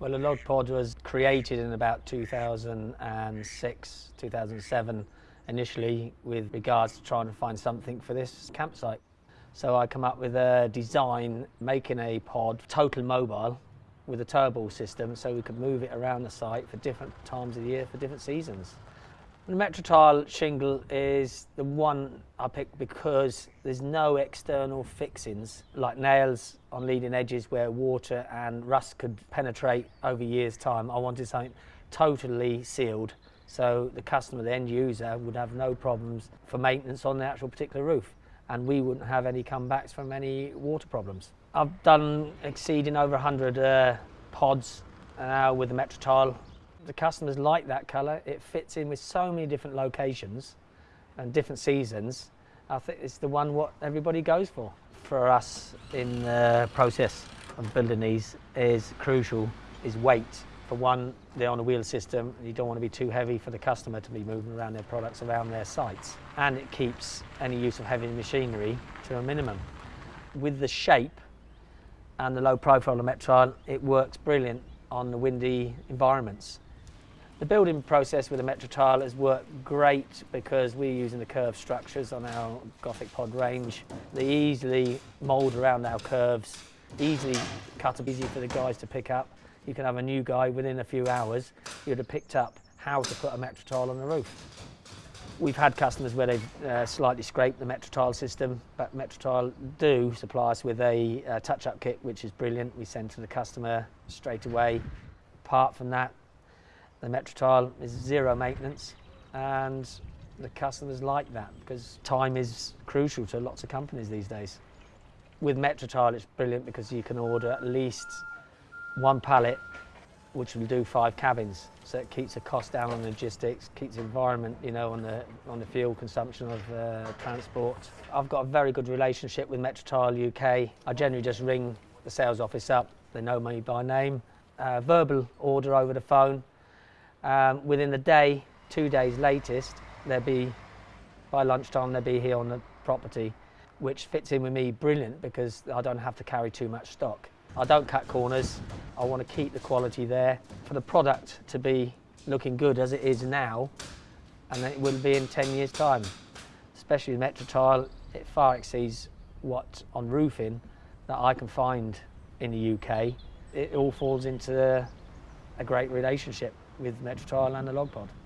Well, a log pod was created in about 2006, 2007, initially with regards to trying to find something for this campsite. So I come up with a design making a pod total mobile with a turbo system so we could move it around the site for different times of the year for different seasons. The Metrotile shingle is the one I picked because there's no external fixings like nails on leading edges where water and rust could penetrate over years time. I wanted something totally sealed so the customer, the end user, would have no problems for maintenance on the actual particular roof and we wouldn't have any comebacks from any water problems. I've done exceeding over 100 uh, pods uh, with the Metrotile the customers like that colour. It fits in with so many different locations and different seasons. I think it's the one what everybody goes for. For us in the process of building these is crucial is weight. For one, they're on a wheel system. You don't want to be too heavy for the customer to be moving around their products around their sites. And it keeps any use of heavy machinery to a minimum. With the shape and the low profile of Metrotile, it works brilliant on the windy environments. The building process with the Metrotile has worked great because we're using the curved structures on our Gothic pod range. They easily mould around our curves, easily cut up, easy for the guys to pick up. You can have a new guy within a few hours, you'd have picked up how to put a Metrotile on the roof. We've had customers where they've uh, slightly scraped the Metrotile system, but Metrotile do supply us with a uh, touch-up kit, which is brilliant. We send to the customer straight away. Apart from that, the Metrotile is zero maintenance and the customers like that because time is crucial to lots of companies these days. With Metrotile it's brilliant because you can order at least one pallet which will do five cabins so it keeps the cost down on logistics, keeps the environment you know on the on the fuel consumption of uh, transport. I've got a very good relationship with Metrotile UK. I generally just ring the sales office up, they know me by name, uh, verbal order over the phone um, within the day, two days latest, they'll be, by lunchtime, they'll be here on the property, which fits in with me brilliant because I don't have to carry too much stock. I don't cut corners. I want to keep the quality there. For the product to be looking good as it is now, and it will be in 10 years' time. Especially with Metrotile, it far exceeds what on roofing that I can find in the UK. It all falls into a great relationship with Metrotile and the Logpod.